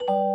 you